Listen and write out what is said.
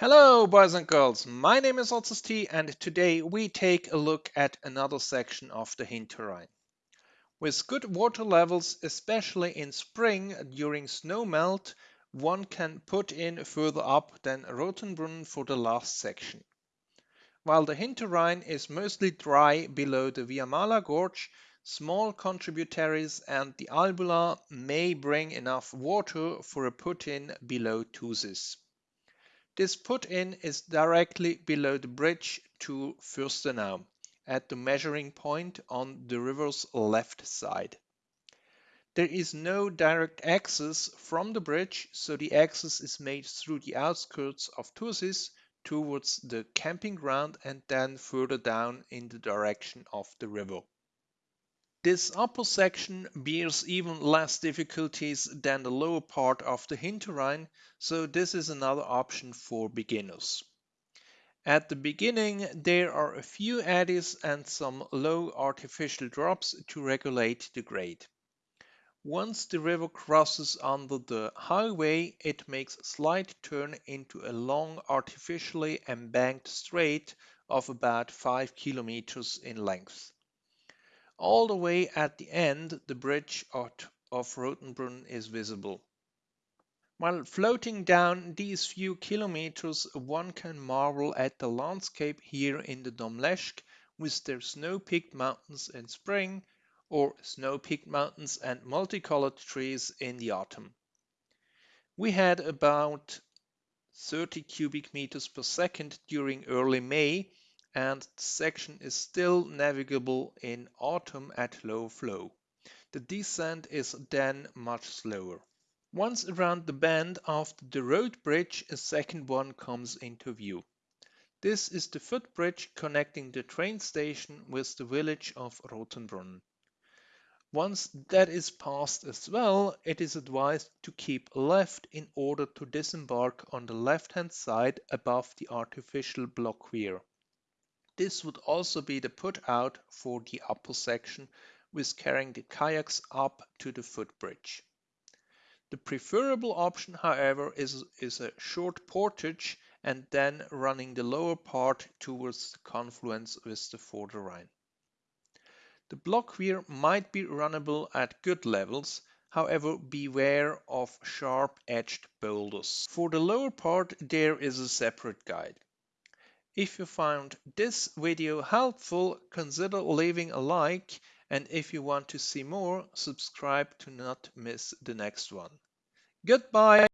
Hello boys and girls, my name is Otzes T and today we take a look at another section of the Hinterrhein. With good water levels, especially in spring during snow melt, one can put in further up than Rothenbrunn for the last section. While the Hinterrhein is mostly dry below the Viamala Gorge, small contributaries and the Albula may bring enough water for a put-in below Thusis. This put-in is directly below the bridge to Fürstenau, at the measuring point on the river's left side. There is no direct access from the bridge, so the access is made through the outskirts of Thusis towards the camping ground and then further down in the direction of the river. This upper section bears even less difficulties than the lower part of the Hinterrhein, so this is another option for beginners. At the beginning there are a few eddies and some low artificial drops to regulate the grade. Once the river crosses under the highway, it makes a slight turn into a long artificially embanked strait of about 5 kilometers in length. All the way at the end, the bridge of Rothenbrunn is visible. While floating down these few kilometers, one can marvel at the landscape here in the Domleschg with their snow-peaked mountains in spring or snow-peaked mountains and multicolored trees in the autumn. We had about 30 cubic meters per second during early May and the section is still navigable in autumn at low flow. The descent is then much slower. Once around the bend after the road bridge, a second one comes into view. This is the footbridge connecting the train station with the village of Rothenbrunn. Once that is passed as well, it is advised to keep left in order to disembark on the left hand side above the artificial block weir. This would also be the put out for the upper section with carrying the kayaks up to the footbridge. The preferable option, however, is, is a short portage and then running the lower part towards the confluence with the Vorderrhein. The block weir might be runnable at good levels, however beware of sharp-edged boulders. For the lower part there is a separate guide. If you found this video helpful, consider leaving a like and if you want to see more, subscribe to not miss the next one. Goodbye!